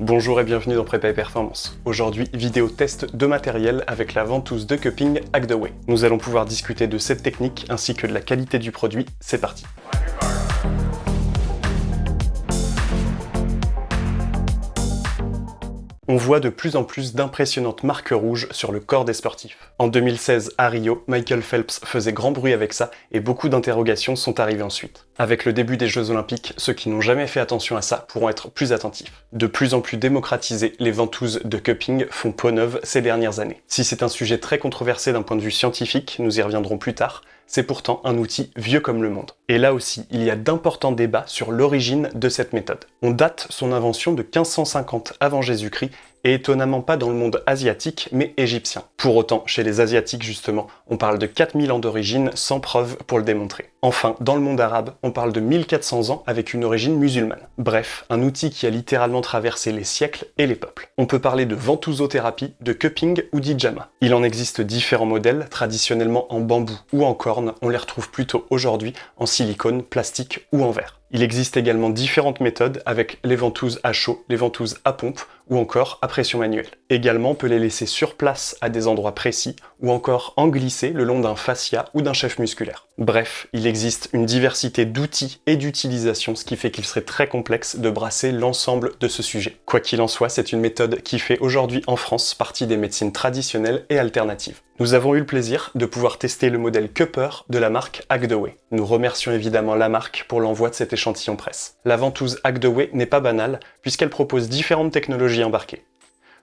Bonjour et bienvenue dans Prépa et Performance. Aujourd'hui, vidéo test de matériel avec la ventouse de cupping Hacktheway. Nous allons pouvoir discuter de cette technique ainsi que de la qualité du produit. C'est parti on voit de plus en plus d'impressionnantes marques rouges sur le corps des sportifs. En 2016, à Rio, Michael Phelps faisait grand bruit avec ça et beaucoup d'interrogations sont arrivées ensuite. Avec le début des Jeux Olympiques, ceux qui n'ont jamais fait attention à ça pourront être plus attentifs. De plus en plus démocratisées, les ventouses de cupping font peau neuve ces dernières années. Si c'est un sujet très controversé d'un point de vue scientifique, nous y reviendrons plus tard, c'est pourtant un outil vieux comme le monde. Et là aussi, il y a d'importants débats sur l'origine de cette méthode. On date son invention de 1550 avant Jésus-Christ et étonnamment pas dans le monde asiatique, mais égyptien. Pour autant, chez les asiatiques justement, on parle de 4000 ans d'origine sans preuve pour le démontrer. Enfin, dans le monde arabe, on parle de 1400 ans avec une origine musulmane. Bref, un outil qui a littéralement traversé les siècles et les peuples. On peut parler de ventousothérapie, de cupping ou d'ijama. Il en existe différents modèles, traditionnellement en bambou ou en corne, on les retrouve plutôt aujourd'hui en silicone, plastique ou en verre. Il existe également différentes méthodes avec les ventouses à chaud, les ventouses à pompe ou encore à pression manuelle. Également, peut les laisser sur place à des endroits précis ou encore en glisser le long d'un fascia ou d'un chef musculaire. Bref, il existe une diversité d'outils et d'utilisation, ce qui fait qu'il serait très complexe de brasser l'ensemble de ce sujet. Quoi qu'il en soit, c'est une méthode qui fait aujourd'hui en France partie des médecines traditionnelles et alternatives. Nous avons eu le plaisir de pouvoir tester le modèle Cupper de la marque Hacktheway. Nous remercions évidemment la marque pour l'envoi de cet échantillon presse. La ventouse Hacktheway n'est pas banale puisqu'elle propose différentes technologies embarquées.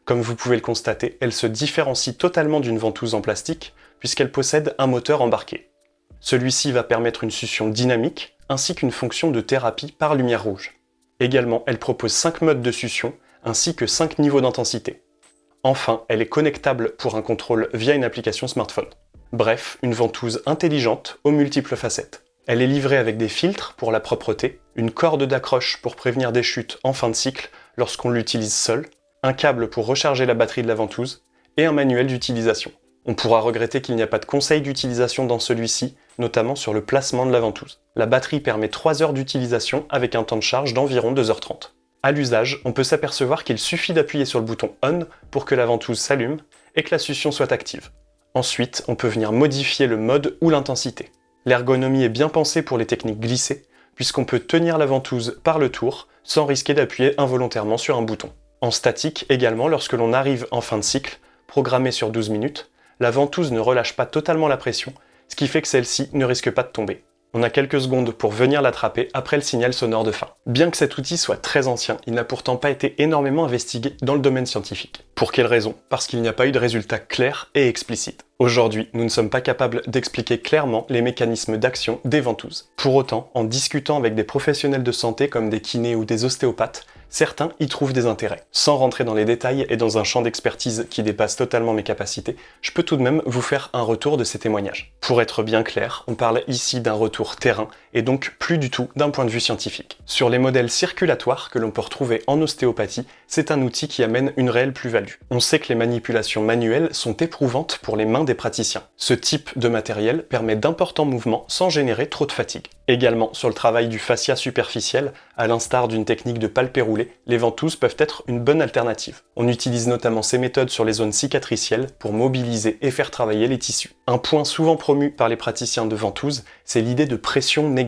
Comme vous pouvez le constater, elle se différencie totalement d'une ventouse en plastique puisqu'elle possède un moteur embarqué. Celui-ci va permettre une succion dynamique, ainsi qu'une fonction de thérapie par lumière rouge. Également, elle propose 5 modes de succion, ainsi que 5 niveaux d'intensité. Enfin, elle est connectable pour un contrôle via une application smartphone. Bref, une ventouse intelligente aux multiples facettes. Elle est livrée avec des filtres pour la propreté, une corde d'accroche pour prévenir des chutes en fin de cycle lorsqu'on l'utilise seul, un câble pour recharger la batterie de la ventouse, et un manuel d'utilisation. On pourra regretter qu'il n'y a pas de conseil d'utilisation dans celui-ci, notamment sur le placement de la ventouse. La batterie permet 3 heures d'utilisation avec un temps de charge d'environ 2h30. À l'usage, on peut s'apercevoir qu'il suffit d'appuyer sur le bouton ON pour que la ventouse s'allume et que la succion soit active. Ensuite, on peut venir modifier le mode ou l'intensité. L'ergonomie est bien pensée pour les techniques glissées, puisqu'on peut tenir la ventouse par le tour sans risquer d'appuyer involontairement sur un bouton. En statique également, lorsque l'on arrive en fin de cycle, programmé sur 12 minutes, la ventouse ne relâche pas totalement la pression, ce qui fait que celle-ci ne risque pas de tomber. On a quelques secondes pour venir l'attraper après le signal sonore de fin. Bien que cet outil soit très ancien, il n'a pourtant pas été énormément investigué dans le domaine scientifique. Pour quelle raison? Parce qu'il n'y a pas eu de résultats clairs et explicites. Aujourd'hui, nous ne sommes pas capables d'expliquer clairement les mécanismes d'action des ventouses. Pour autant, en discutant avec des professionnels de santé comme des kinés ou des ostéopathes, certains y trouvent des intérêts. Sans rentrer dans les détails et dans un champ d'expertise qui dépasse totalement mes capacités, je peux tout de même vous faire un retour de ces témoignages. Pour être bien clair, on parle ici d'un retour terrain et donc plus du tout d'un point de vue scientifique. Sur les modèles circulatoires que l'on peut retrouver en ostéopathie, c'est un outil qui amène une réelle plus-value. On sait que les manipulations manuelles sont éprouvantes pour les mains des praticiens. Ce type de matériel permet d'importants mouvements sans générer trop de fatigue. Également, sur le travail du fascia superficiel, à l'instar d'une technique de palpé roulé, les ventouses peuvent être une bonne alternative. On utilise notamment ces méthodes sur les zones cicatricielles pour mobiliser et faire travailler les tissus. Un point souvent promu par les praticiens de ventouses, c'est l'idée de pression négative.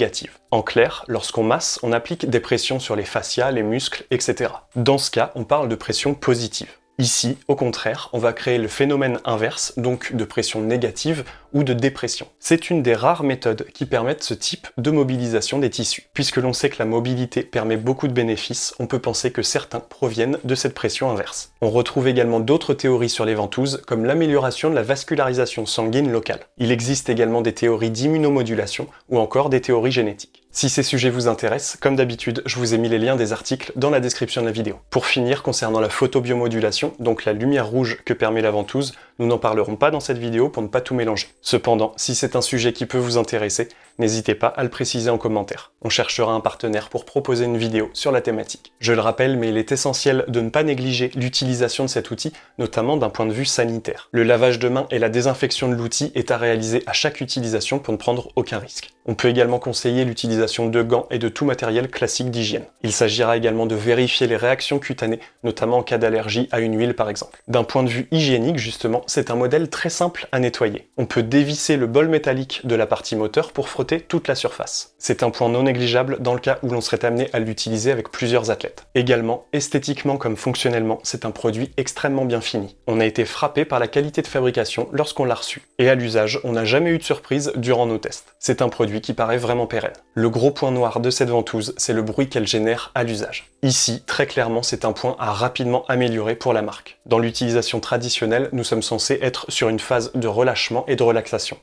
En clair, lorsqu'on masse, on applique des pressions sur les fascias, les muscles, etc. Dans ce cas, on parle de pression positive. Ici, au contraire, on va créer le phénomène inverse, donc de pression négative ou de dépression. C'est une des rares méthodes qui permettent ce type de mobilisation des tissus. Puisque l'on sait que la mobilité permet beaucoup de bénéfices, on peut penser que certains proviennent de cette pression inverse. On retrouve également d'autres théories sur les ventouses, comme l'amélioration de la vascularisation sanguine locale. Il existe également des théories d'immunomodulation ou encore des théories génétiques. Si ces sujets vous intéressent, comme d'habitude, je vous ai mis les liens des articles dans la description de la vidéo. Pour finir, concernant la photobiomodulation, donc la lumière rouge que permet la ventouse, nous n'en parlerons pas dans cette vidéo pour ne pas tout mélanger. Cependant, si c'est un sujet qui peut vous intéresser, n'hésitez pas à le préciser en commentaire. On cherchera un partenaire pour proposer une vidéo sur la thématique. Je le rappelle, mais il est essentiel de ne pas négliger l'utilisation de cet outil, notamment d'un point de vue sanitaire. Le lavage de mains et la désinfection de l'outil est à réaliser à chaque utilisation pour ne prendre aucun risque. On peut également conseiller l'utilisation de gants et de tout matériel classique d'hygiène. Il s'agira également de vérifier les réactions cutanées, notamment en cas d'allergie à une huile par exemple. D'un point de vue hygiénique justement, c'est un modèle très simple à nettoyer. On peut dévisser le bol métallique de la partie moteur pour frotter toute la surface. C'est un point non négligeable dans le cas où l'on serait amené à l'utiliser avec plusieurs athlètes. Également, esthétiquement comme fonctionnellement, c'est un produit extrêmement bien fini. On a été frappé par la qualité de fabrication lorsqu'on l'a reçu. Et à l'usage, on n'a jamais eu de surprise durant nos tests. C'est un produit qui paraît vraiment pérenne. Le gros point noir de cette ventouse, c'est le bruit qu'elle génère à l'usage. Ici, très clairement, c'est un point à rapidement améliorer pour la marque. Dans l'utilisation traditionnelle, nous sommes censés être sur une phase de relâchement et de relaxation.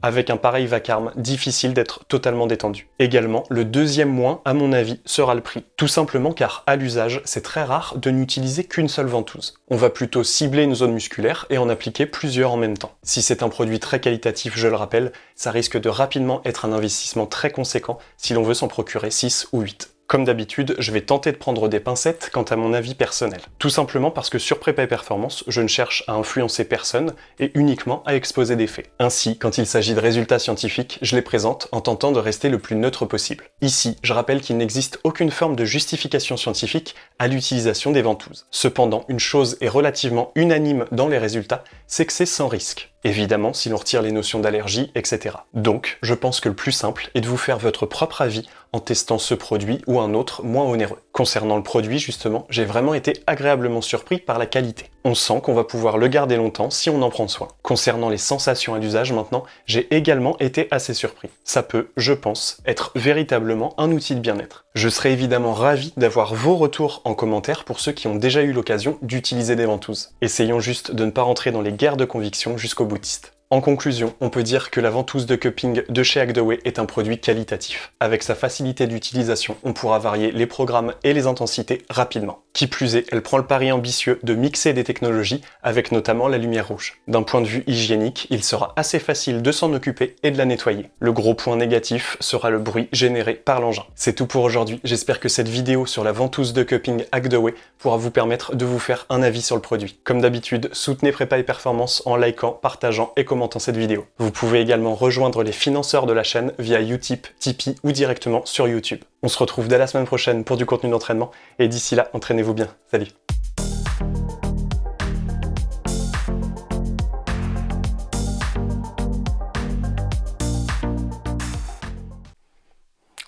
Avec un pareil vacarme, difficile d'être totalement détendu. Également, le deuxième moins, à mon avis, sera le prix. Tout simplement car, à l'usage, c'est très rare de n'utiliser qu'une seule ventouse. On va plutôt cibler une zone musculaire et en appliquer plusieurs en même temps. Si c'est un produit très qualitatif, je le rappelle, ça risque de rapidement être un investissement très conséquent si l'on veut s'en procurer 6 ou 8. Comme d'habitude, je vais tenter de prendre des pincettes quant à mon avis personnel. Tout simplement parce que sur Prépa et Performance, je ne cherche à influencer personne et uniquement à exposer des faits. Ainsi, quand il s'agit de résultats scientifiques, je les présente en tentant de rester le plus neutre possible. Ici, je rappelle qu'il n'existe aucune forme de justification scientifique à l'utilisation des ventouses. Cependant, une chose est relativement unanime dans les résultats, c'est que c'est sans risque. Évidemment, si l'on retire les notions d'allergie, etc. Donc, je pense que le plus simple est de vous faire votre propre avis en testant ce produit ou un autre moins onéreux. Concernant le produit, justement, j'ai vraiment été agréablement surpris par la qualité. On sent qu'on va pouvoir le garder longtemps si on en prend soin. Concernant les sensations à l'usage maintenant, j'ai également été assez surpris. Ça peut, je pense, être véritablement un outil de bien-être. Je serais évidemment ravi d'avoir vos retours en commentaire pour ceux qui ont déjà eu l'occasion d'utiliser des ventouses. Essayons juste de ne pas rentrer dans les guerres de conviction jusqu'au boutiste. En conclusion, on peut dire que la ventouse de cupping de chez Agdaway est un produit qualitatif. Avec sa facilité d'utilisation, on pourra varier les programmes et les intensités rapidement. Qui plus est, elle prend le pari ambitieux de mixer des technologies avec notamment la lumière rouge. D'un point de vue hygiénique, il sera assez facile de s'en occuper et de la nettoyer. Le gros point négatif sera le bruit généré par l'engin. C'est tout pour aujourd'hui, j'espère que cette vidéo sur la ventouse de cupping Agdaway pourra vous permettre de vous faire un avis sur le produit. Comme d'habitude, soutenez Prépa et Performance en likant, partageant et commentant cette vidéo. Vous pouvez également rejoindre les financeurs de la chaîne via Utip, Tipeee ou directement sur YouTube. On se retrouve dès la semaine prochaine pour du contenu d'entraînement et d'ici là, entraînez-vous bien. Salut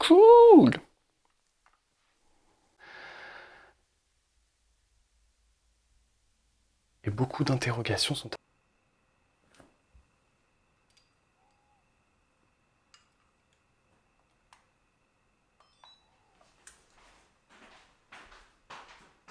Cool Et beaucoup d'interrogations sont...